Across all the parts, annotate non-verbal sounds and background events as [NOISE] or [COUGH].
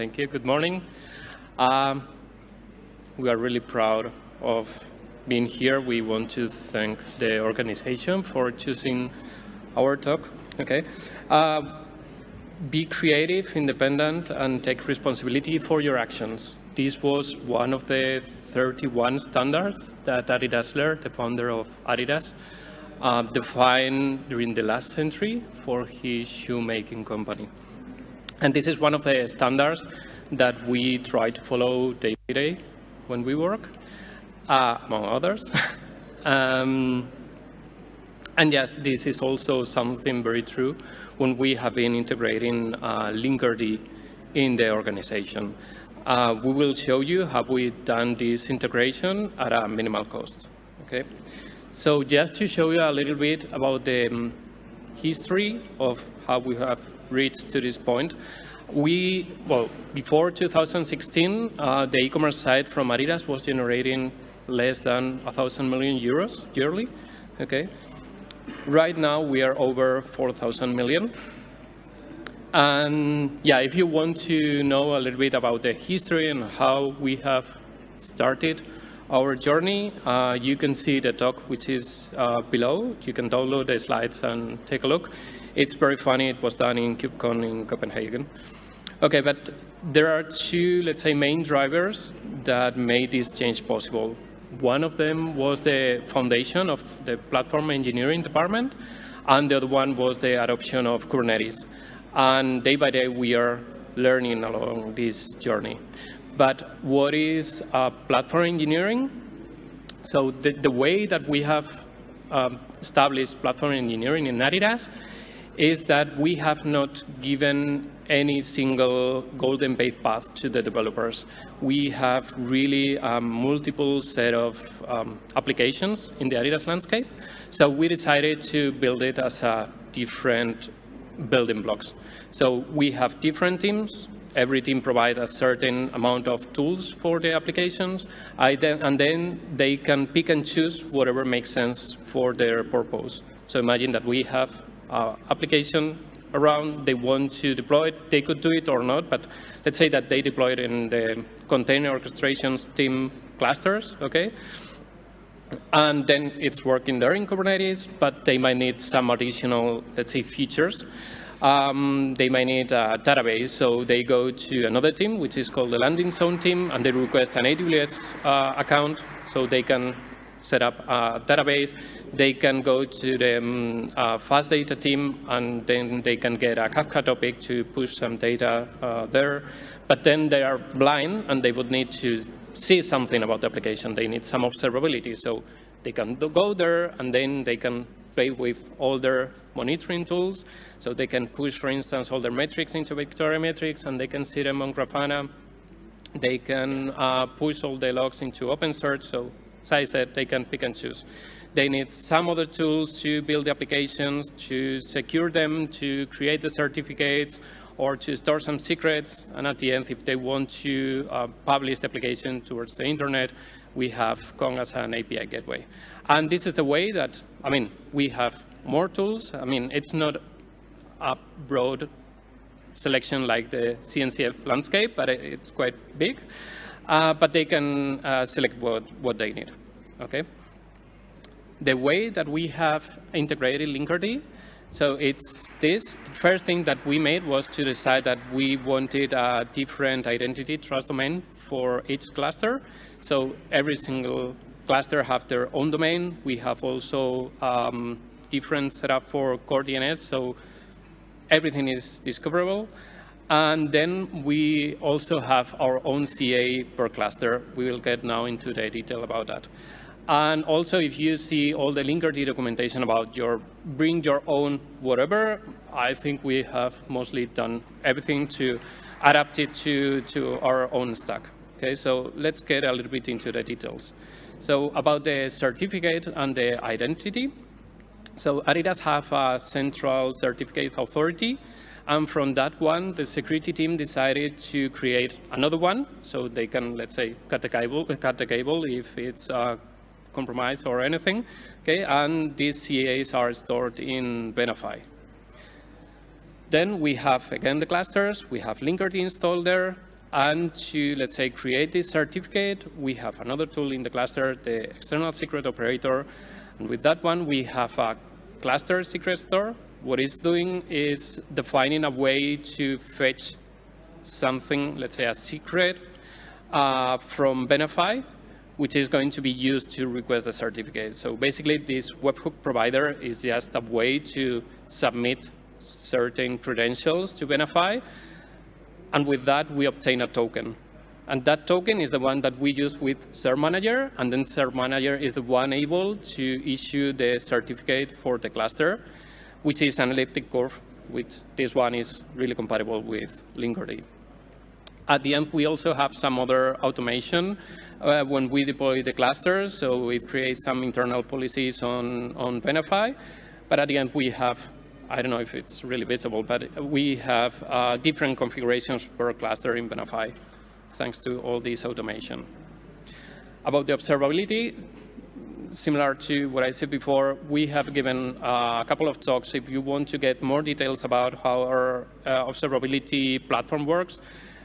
Thank you. Good morning. Um, we are really proud of being here. We want to thank the organization for choosing our talk. Okay. Uh, be creative, independent, and take responsibility for your actions. This was one of the 31 standards that Adi Dassler, the founder of Adidas, uh, defined during the last century for his shoemaking company. And this is one of the standards that we try to follow day to day when we work, uh, among others. [LAUGHS] um, and yes, this is also something very true when we have been integrating uh, Linkerd in the organization. Uh, we will show you how we've done this integration at a minimal cost. Okay, so just to show you a little bit about the um, history of how we have reached to this point, we, well, before 2016, uh, the e-commerce site from Adidas was generating less than 1,000 million euros yearly, okay? Right now, we are over 4,000 million. And yeah, if you want to know a little bit about the history and how we have started our journey, uh, you can see the talk which is uh, below. You can download the slides and take a look. It's very funny. It was done in KubeCon in Copenhagen. Okay, but there are two, let's say, main drivers that made this change possible. One of them was the foundation of the platform engineering department, and the other one was the adoption of Kubernetes. And day by day, we are learning along this journey. But what is uh, platform engineering? So the, the way that we have um, established platform engineering in Adidas is that we have not given any single golden path to the developers. We have really um, multiple set of um, applications in the Adidas landscape. So we decided to build it as a different building blocks. So we have different teams. Every team provides a certain amount of tools for the applications, and then they can pick and choose whatever makes sense for their purpose. So imagine that we have uh, application around, they want to deploy it, they could do it or not, but let's say that they deploy it in the container orchestrations team clusters, okay? And then it's working there in Kubernetes, but they might need some additional, let's say, features. Um, they might need a database, so they go to another team, which is called the landing zone team, and they request an AWS uh, account, so they can set up a database. They can go to the um, uh, fast data team and then they can get a Kafka topic to push some data uh, there. But then they are blind and they would need to see something about the application. They need some observability. So they can go there and then they can play with all their monitoring tools. So they can push, for instance, all their metrics into Victoria metrics and they can see them on Grafana. They can uh, push all the logs into OpenSearch. So I said, they can pick and choose. They need some other tools to build the applications, to secure them, to create the certificates, or to store some secrets. And at the end, if they want to uh, publish the application towards the internet, we have Kong as an API gateway. And this is the way that, I mean, we have more tools. I mean, it's not a broad selection like the CNCF landscape, but it's quite big uh, but they can uh, select what, what they need, okay? The way that we have integrated Linkerd, so it's this. The first thing that we made was to decide that we wanted a different identity trust domain for each cluster. So every single cluster have their own domain. We have also um, different setup for core DNS, so everything is discoverable. And then we also have our own CA per cluster. We will get now into the detail about that. And also, if you see all the Linkerd documentation about your bring your own whatever, I think we have mostly done everything to adapt it to, to our own stack. Okay, so let's get a little bit into the details. So about the certificate and the identity. So Adidas have a central certificate authority and from that one, the security team decided to create another one, so they can, let's say, cut the cable, cut the cable if it's uh, compromised or anything. Okay, and these CAs are stored in Venafi. Then we have, again, the clusters. We have Linkerd installed there. And to, let's say, create this certificate, we have another tool in the cluster, the external secret operator. And with that one, we have a cluster secret store. What it's doing is defining a way to fetch something, let's say a secret, uh, from Venafi, which is going to be used to request the certificate. So basically, this webhook provider is just a way to submit certain credentials to Venafi, and with that, we obtain a token. And that token is the one that we use with Cert Manager, and then Cert Manager is the one able to issue the certificate for the cluster, which is an elliptic curve, which this one is really compatible with Linkerd. At the end, we also have some other automation uh, when we deploy the clusters, so it creates some internal policies on, on Venafi. But at the end, we have I don't know if it's really visible, but we have uh, different configurations per cluster in Venafi, thanks to all this automation. About the observability, similar to what I said before, we have given uh, a couple of talks. If you want to get more details about how our uh, observability platform works,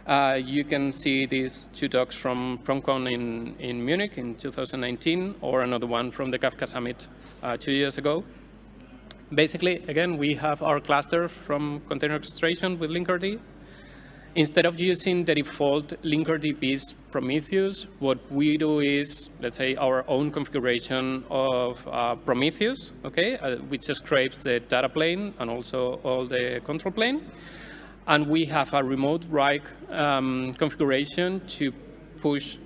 uh, you can see these two talks from PromCon in, in Munich in 2019, or another one from the Kafka Summit uh, two years ago basically, again, we have our cluster from container orchestration with Linkerd. Instead of using the default Linkerd viz Prometheus, what we do is, let's say, our own configuration of uh, Prometheus, okay, uh, which scrapes the data plane and also all the control plane. And we have a remote write um, configuration to push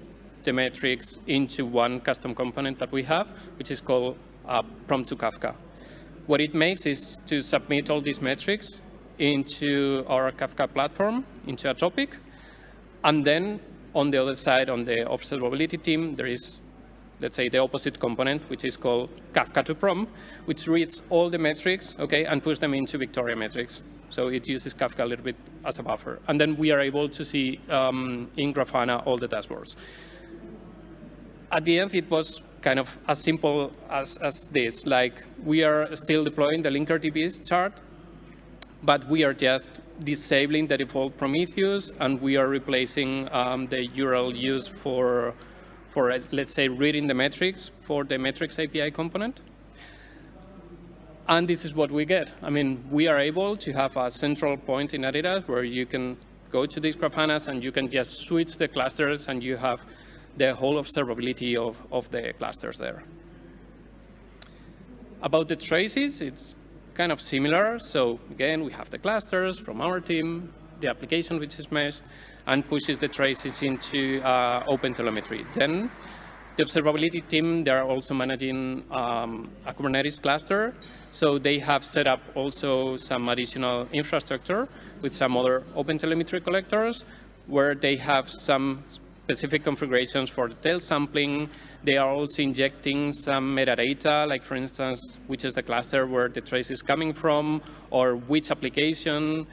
the metrics into one custom component that we have, which is called uh, Prom to Kafka. What it makes is to submit all these metrics into our Kafka platform, into a topic. And then on the other side, on the observability team, there is, let's say, the opposite component, which is called Kafka to Prom, which reads all the metrics, okay, and puts them into Victoria metrics. So it uses Kafka a little bit as a buffer. And then we are able to see um, in Grafana all the dashboards. At the end, it was kind of as simple as, as this. Like we are still deploying the Linkerd chart, but we are just disabling the default Prometheus, and we are replacing um, the URL used for, for, let's say, reading the metrics for the metrics API component. And this is what we get. I mean, we are able to have a central point in Adidas where you can go to these Grafanas and you can just switch the clusters and you have the whole observability of, of the clusters there. About the traces, it's kind of similar. So again, we have the clusters from our team, the application which is meshed, and pushes the traces into uh, OpenTelemetry. Then the observability team, they're also managing um, a Kubernetes cluster. So they have set up also some additional infrastructure with some other OpenTelemetry collectors where they have some specific configurations for tail sampling. They are also injecting some metadata, like for instance, which is the cluster where the trace is coming from, or which application.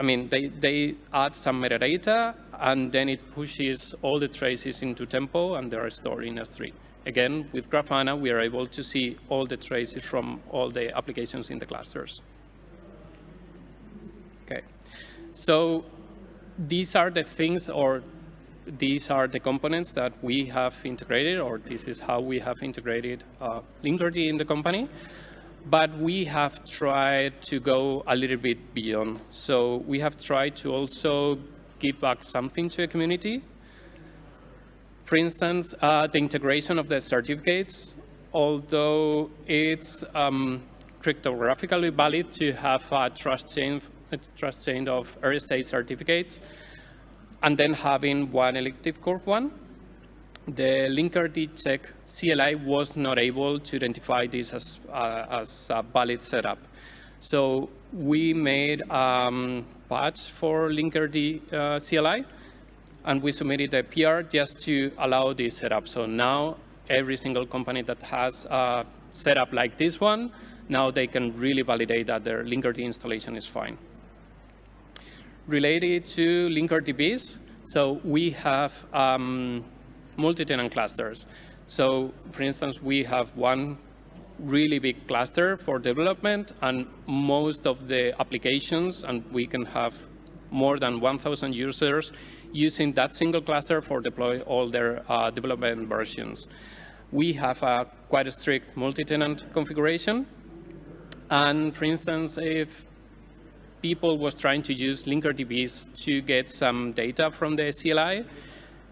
I mean, they, they add some metadata, and then it pushes all the traces into Tempo, and they are stored in S3. Again, with Grafana, we are able to see all the traces from all the applications in the clusters. Okay, so these are the things or these are the components that we have integrated, or this is how we have integrated uh, Linkerd in the company. But we have tried to go a little bit beyond. So we have tried to also give back something to the community. For instance, uh, the integration of the certificates, although it's um, cryptographically valid to have a trust chain, a trust chain of RSA certificates, and then having one elliptic curve one. The Linkerd check CLI was not able to identify this as, uh, as a valid setup. So we made um, patch for Linkerd uh, CLI, and we submitted a PR just to allow this setup. So now every single company that has a setup like this one, now they can really validate that their Linkerd installation is fine related to Linkerd So we have um, multi-tenant clusters. So for instance, we have one really big cluster for development and most of the applications, and we can have more than 1,000 users using that single cluster for deploy all their uh, development versions. We have a quite a strict multi-tenant configuration. And for instance, if people was trying to use Linkerd viz to get some data from the CLI,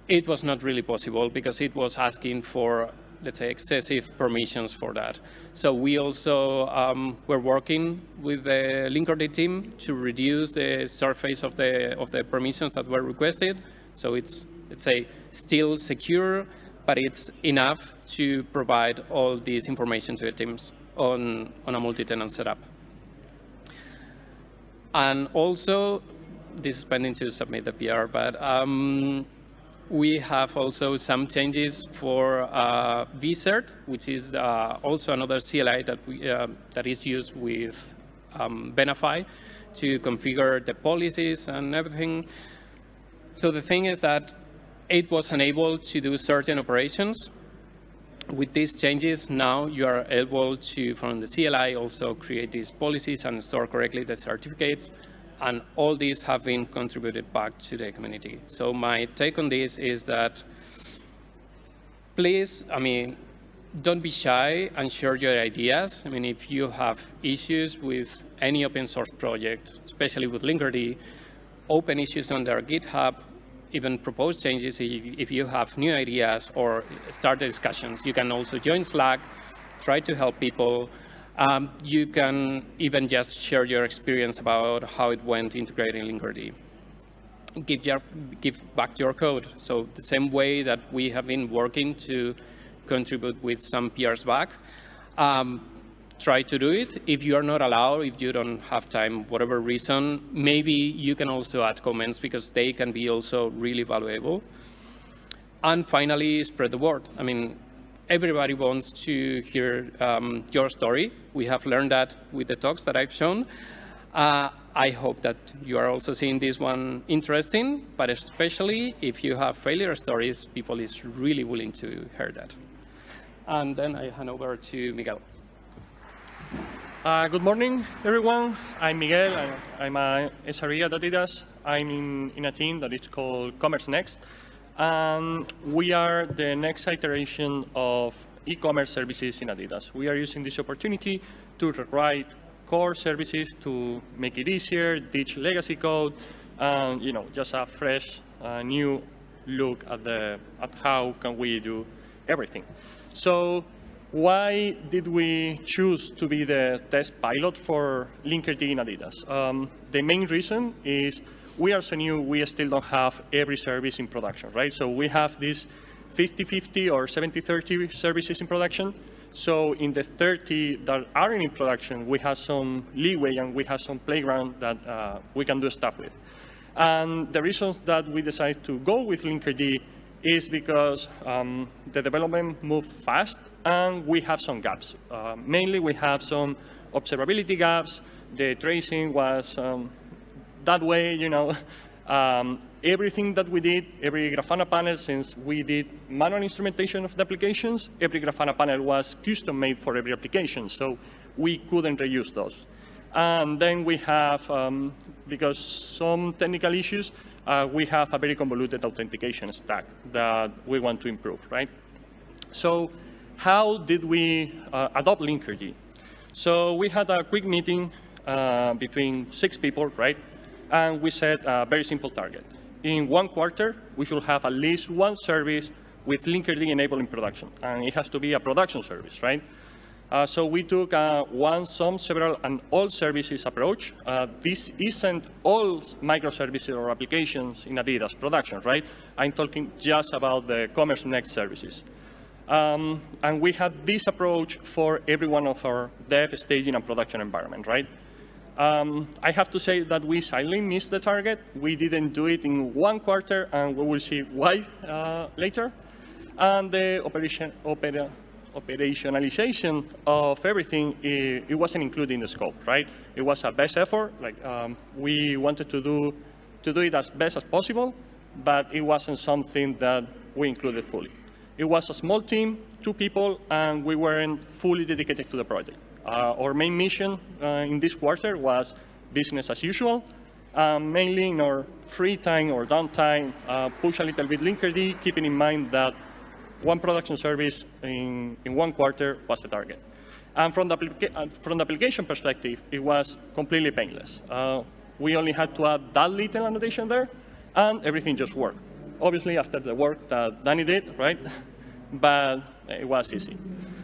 it was not really possible because it was asking for, let's say, excessive permissions for that. So we also um, were working with the Linkerd team to reduce the surface of the, of the permissions that were requested. So it's, let's say, still secure, but it's enough to provide all this information to the teams on, on a multi-tenant setup. And also, this is pending to submit the PR, but um, we have also some changes for uh, vCert, which is uh, also another CLI that, we, uh, that is used with um, Venafi to configure the policies and everything. So the thing is that it was unable to do certain operations. With these changes, now you are able to, from the CLI, also create these policies and store correctly the certificates and all these have been contributed back to the community. So my take on this is that please, I mean, don't be shy and share your ideas. I mean, if you have issues with any open source project, especially with Linkerd, open issues on their GitHub, even propose changes if you have new ideas or start discussions. You can also join Slack, try to help people, um, you can even just share your experience about how it went integrating Linkerd. Give, your, give back your code. So the same way that we have been working to contribute with some PRs back, um, try to do it. If you are not allowed, if you don't have time, whatever reason, maybe you can also add comments because they can be also really valuable. And finally, spread the word. I mean, everybody wants to hear um, your story. We have learned that with the talks that I've shown. Uh, I hope that you are also seeing this one interesting, but especially if you have failure stories, people is really willing to hear that. And then I hand over to Miguel. Uh, good morning, everyone. I'm Miguel. I'm, I'm a SRE at Adidas. I'm in, in a team that is called Commerce Next. And we are the next iteration of e-commerce services in Adidas. We are using this opportunity to rewrite core services to make it easier, ditch legacy code, and you know, just a fresh, uh, new look at the at how can we do everything. So why did we choose to be the test pilot for Linkerd in Adidas? Um, the main reason is we are so new, we still don't have every service in production, right? So we have these 50-50 or 70-30 services in production. So in the 30 that aren't in production, we have some leeway and we have some playground that uh, we can do stuff with. And the reasons that we decided to go with Linkerd is because um, the development moved fast and we have some gaps. Uh, mainly we have some observability gaps. The tracing was um, that way, you know, [LAUGHS] um, everything that we did, every Grafana panel, since we did manual instrumentation of the applications, every Grafana panel was custom made for every application, so we couldn't reuse those. And then we have, um, because some technical issues, uh, we have a very convoluted authentication stack that we want to improve, right? So how did we uh, adopt Linkerd? So we had a quick meeting uh, between six people, right? and we set a very simple target. In one quarter, we should have at least one service with Linkerd enabled in production, and it has to be a production service, right? Uh, so we took a one, some, several, and all services approach. Uh, this isn't all microservices or applications in Adidas production, right? I'm talking just about the Commerce Next services. Um, and we had this approach for every one of our dev, staging, and production environment, right? Um, I have to say that we slightly missed the target. We didn't do it in one quarter, and we will see why uh, later. And the operation, opera, operationalization of everything, it, it, wasn't included in the scope, right? It was a best effort. Like um, we wanted to do, to do it as best as possible, but it wasn't something that we included fully. It was a small team, two people, and we weren't fully dedicated to the project. Uh, our main mission uh, in this quarter was business as usual. Mainly in our free time or downtime, uh, push a little bit Linkerd, keeping in mind that one production service in, in one quarter was the target. And from the, from the application perspective, it was completely painless. Uh, we only had to add that little annotation there, and everything just worked. Obviously, after the work that Danny did, right? [LAUGHS] but it was easy.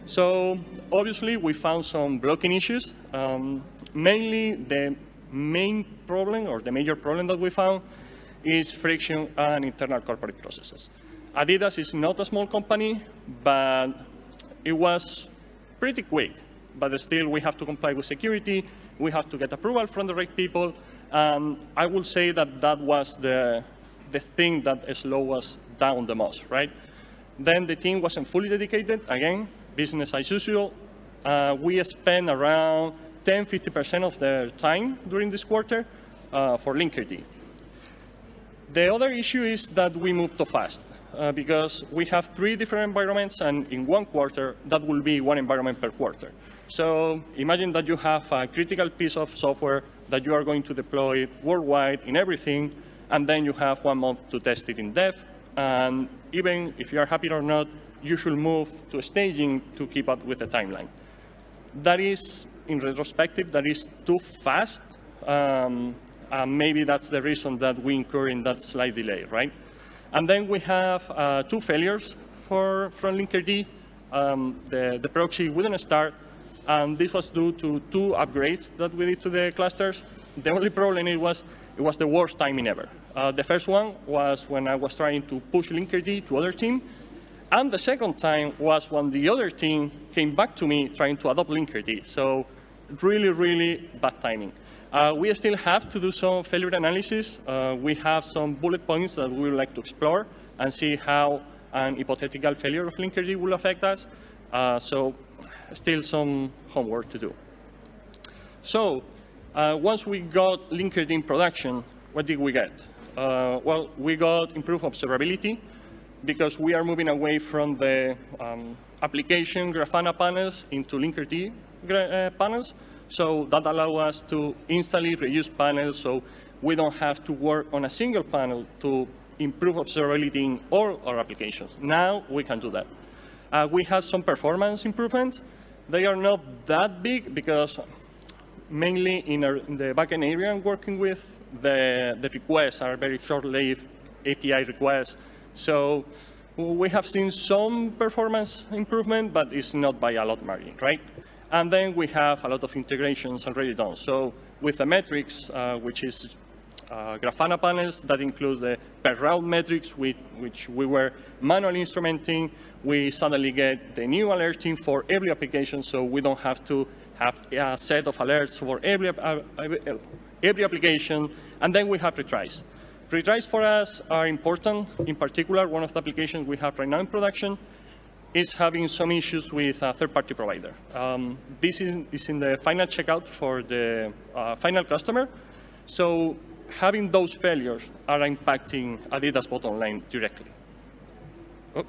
So obviously, we found some blocking issues. Um, mainly, the main problem, or the major problem that we found, is friction and internal corporate processes. Adidas is not a small company, but it was pretty quick. But still, we have to comply with security. We have to get approval from the right people. And I will say that that was the, the thing that slowed us down the most, right? Then the team wasn't fully dedicated. Again, business as usual. Uh, we spent around 10, 50% of their time during this quarter uh, for Linkerd. The other issue is that we moved too fast uh, because we have three different environments and in one quarter, that will be one environment per quarter. So imagine that you have a critical piece of software that you are going to deploy worldwide in everything, and then you have one month to test it in dev. And even if you are happy or not, you should move to staging to keep up with the timeline. That is, in retrospective, that is too fast. Um, maybe that's the reason that we incur in that slight delay, right? And then we have uh, two failures for, from Linkerd. Um, the, the proxy wouldn't start, and this was due to two upgrades that we did to the clusters. The only problem it was it was the worst timing ever. Uh, the first one was when I was trying to push Linkerd to other team, and the second time was when the other team came back to me trying to adopt Linkerd. So really, really bad timing. Uh, we still have to do some failure analysis. Uh, we have some bullet points that we would like to explore and see how an hypothetical failure of Linkerd will affect us. Uh, so still some homework to do. So uh, once we got Linkerd in production, what did we get? Uh, well, we got improved observability because we are moving away from the um, application Grafana panels into Linkerd uh, panels. So that allows us to instantly reuse panels so we don't have to work on a single panel to improve observability in all our applications. Now we can do that. Uh, we have some performance improvements. They are not that big because mainly in, our, in the backend area I'm working with, the, the requests are very short-lived API requests. So we have seen some performance improvement, but it's not by a lot margin, right? And then we have a lot of integrations already done. So with the metrics, uh, which is uh, Grafana panels, that includes the per route metrics, which, which we were manually instrumenting. We suddenly get the new alerting for every application, so we don't have to have a set of alerts for every, uh, every application. And then we have retries. Retries for us are important. In particular, one of the applications we have right now in production is having some issues with a third-party provider. Um, this is, is, in the final checkout for the uh, final customer. So having those failures are impacting Adidas bottom line directly. Oh.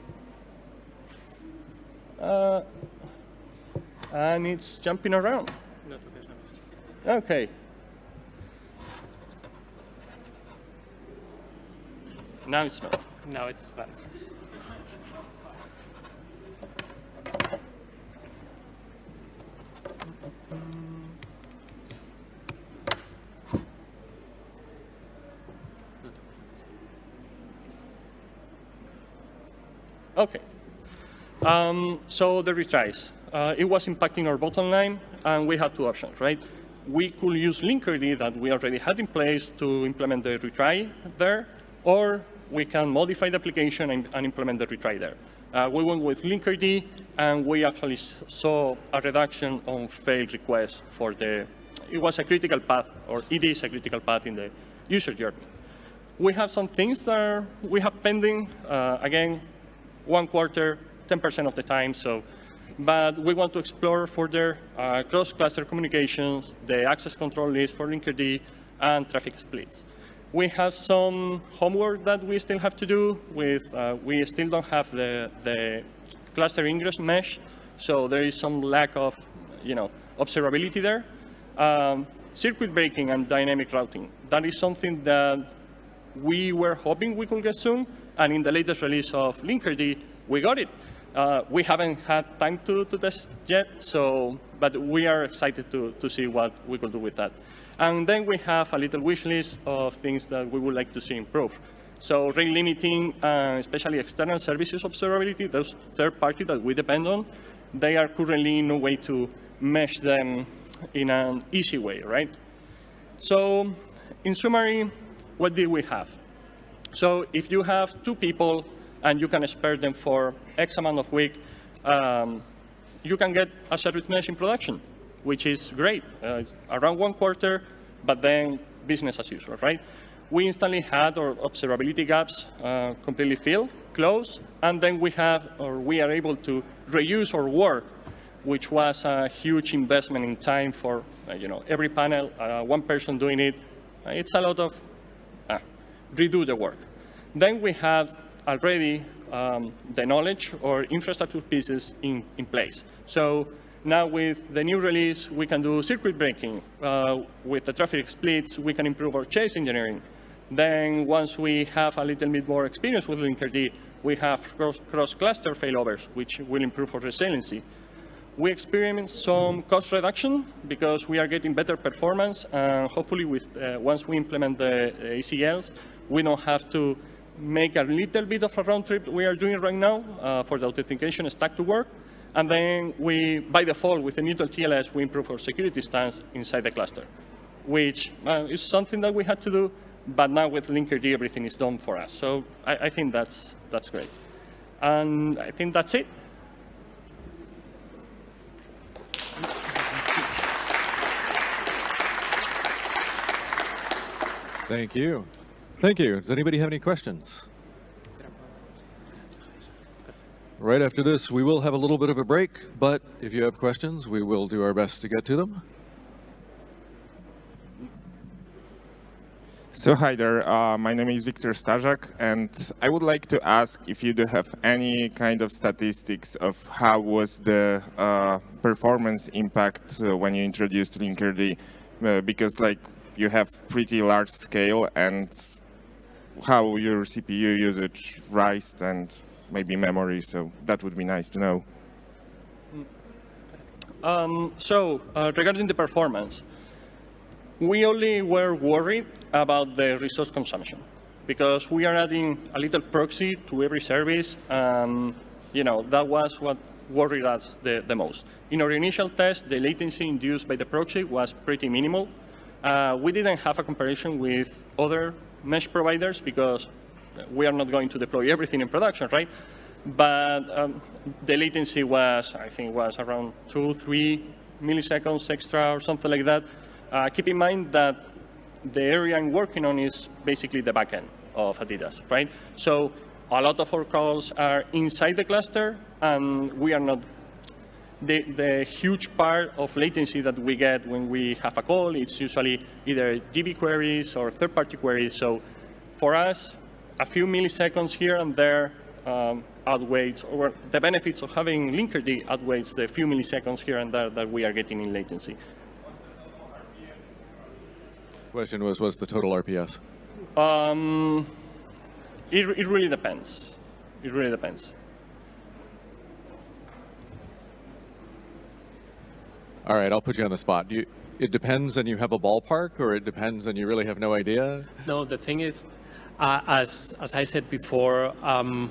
Uh, and it's jumping around. Okay. Now it's not. Now it's back. Okay. Um, so the retries. Uh, it was impacting our bottom line, and we had two options, right? We could use Linkerd that we already had in place to implement the retry there, or we can modify the application and, and implement the retry there. Uh, we went with Linkerd, and we actually saw a reduction on failed requests for the, it was a critical path, or it is a critical path in the user journey. We have some things that we have pending. Uh, again, one quarter, 10% of the time. So, but we want to explore further uh, cross-cluster communications, the access control list for Linkerd, and traffic splits. We have some homework that we still have to do with, uh, we still don't have the, the cluster ingress mesh, so there is some lack of, you know, observability there. Um, circuit breaking and dynamic routing. That is something that we were hoping we could get soon, and in the latest release of Linkerd, we got it. Uh, we haven't had time to, to test yet, so, but we are excited to, to see what we could do with that. And then we have a little wish list of things that we would like to see improved. So rate limiting, uh, especially external services observability, those third party that we depend on, they are currently no way to mesh them in an easy way, right? So in summary, what did we have? So if you have two people and you can spare them for X amount of week, um, you can get a service mesh in production, which is great. Uh, around one quarter, but then business as usual, right? We instantly had our observability gaps uh, completely filled, closed, and then we have, or we are able to reuse our work, which was a huge investment in time for, uh, you know, every panel, uh, one person doing it. It's a lot of uh, redo the work. Then we have already um, the knowledge or infrastructure pieces in, in place. So now with the new release, we can do circuit breaking. Uh, with the traffic splits, we can improve our chaos engineering. Then once we have a little bit more experience with Linkerd, we have cross-cluster cross failovers, which will improve our resiliency. We experience some cost reduction because we are getting better performance. And hopefully, with uh, once we implement the ACLs, we don't have to make a little bit of a round trip we are doing right now uh, for the authentication stack to work. And then we, by default, with the mutual TLS, we improve our security stance inside the cluster, which uh, is something that we had to do, but now with Linkerd, everything is done for us. So I, I think that's, that's great. And I think that's it. Thank you. Thank you. Does anybody have any questions? Right after this, we will have a little bit of a break, but if you have questions, we will do our best to get to them. So hi there, uh, my name is Victor Stajak, and I would like to ask if you do have any kind of statistics of how was the uh, performance impact uh, when you introduced Linkerd, uh, because like you have pretty large scale and how your CPU usage rised and maybe memory, so that would be nice to know. Um, so, uh, regarding the performance, we only were worried about the resource consumption because we are adding a little proxy to every service, and you know that was what worried us the, the most. In our initial test, the latency induced by the proxy was pretty minimal. Uh, we didn't have a comparison with other mesh providers because we are not going to deploy everything in production, right? But um, the latency was, I think, was around two, three milliseconds extra or something like that. Uh, keep in mind that the area I'm working on is basically the backend of Adidas, right? So a lot of our calls are inside the cluster, and we are not the, the, huge part of latency that we get when we have a call, it's usually either DB queries or third-party queries. So for us, a few milliseconds here and there um, outweighs, or the benefits of having Linkerd outweighs the few milliseconds here and there that we are getting in latency. Question was, what's the total RPS? Um, it, it really depends. It really depends. All right, I'll put you on the spot. You, it depends and you have a ballpark, or it depends and you really have no idea? No, the thing is, uh, as, as I said before, um,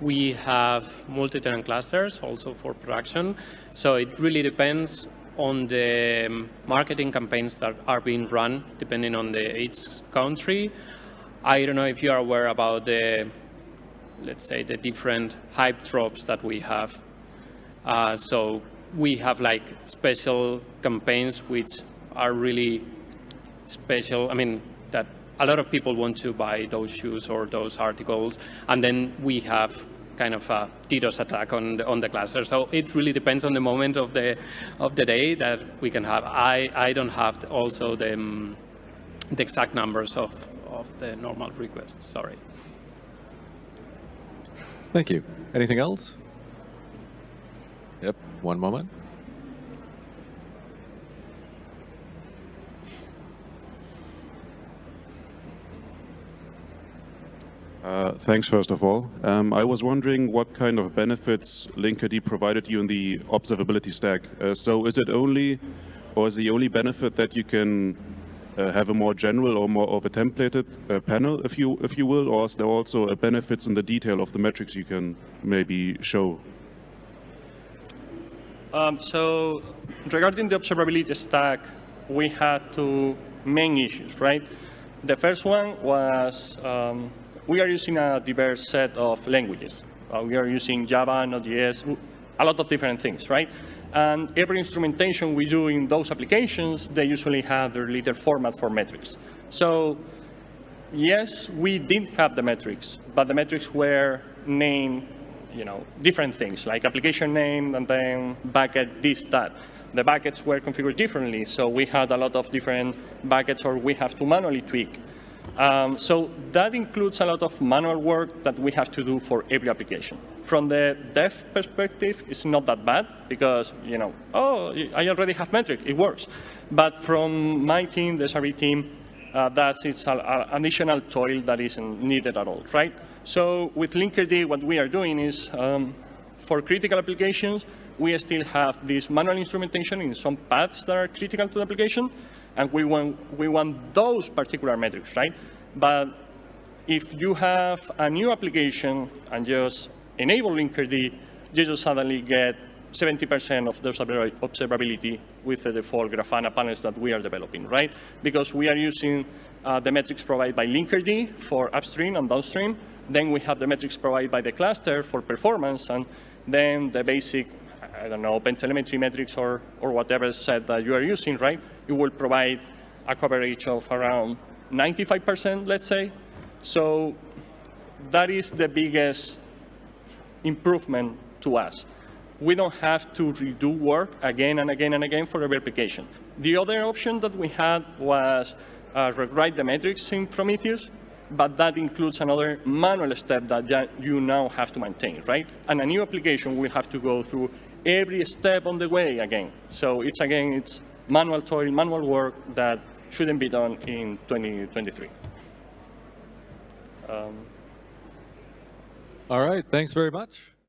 we have multi-tenant clusters also for production. So it really depends on the um, marketing campaigns that are being run, depending on the each country. I don't know if you are aware about the, let's say, the different hype drops that we have. Uh, so we have like special campaigns which are really special. I mean, that a lot of people want to buy those shoes or those articles, and then we have kind of a DDoS attack on the, on the cluster. So it really depends on the moment of the of the day that we can have. I I don't have also the um, the exact numbers of of the normal requests. Sorry. Thank you. Anything else? Yep, one moment. Uh, thanks, first of all. Um, I was wondering what kind of benefits Linkerd provided you in the observability stack. Uh, so is it only, or is the only benefit that you can uh, have a more general or more of a templated uh, panel, if you, if you will, or is there also benefits in the detail of the metrics you can maybe show? Um, so regarding the observability stack, we had two main issues, right? The first one was um, we are using a diverse set of languages. Uh, we are using Java, Node.js, a lot of different things, right? And every instrumentation we do in those applications, they usually have their little format for metrics. So yes, we did have the metrics, but the metrics were named, you know, different things, like application name and then bucket this, that. The buckets were configured differently, so we had a lot of different buckets or we have to manually tweak. Um, so that includes a lot of manual work that we have to do for every application. From the dev perspective, it's not that bad because, you know, oh, I already have metric, it works. But from my team, the SRE team, uh, that's it's an additional toil that isn't needed at all, right? So with Linkerd, what we are doing is, um, for critical applications, we still have this manual instrumentation in some paths that are critical to the application, and we want, we want those particular metrics, right? But if you have a new application and just enable Linkerd, you just suddenly get 70% of the observability with the default Grafana panels that we are developing, right? Because we are using uh, the metrics provided by Linkerd for upstream and downstream. Then we have the metrics provided by the cluster for performance, and then the basic I don't know, OpenTelemetry metrics or, or whatever set that you are using, right? It will provide a coverage of around 95%, let's say. So that is the biggest improvement to us. We don't have to redo work again and again and again for every application. The other option that we had was uh, rewrite the metrics in Prometheus, but that includes another manual step that you now have to maintain, right? And a new application will have to go through every step on the way again. So it's again, it's manual toil, manual work that shouldn't be done in 2023. Um, All right, thanks very much.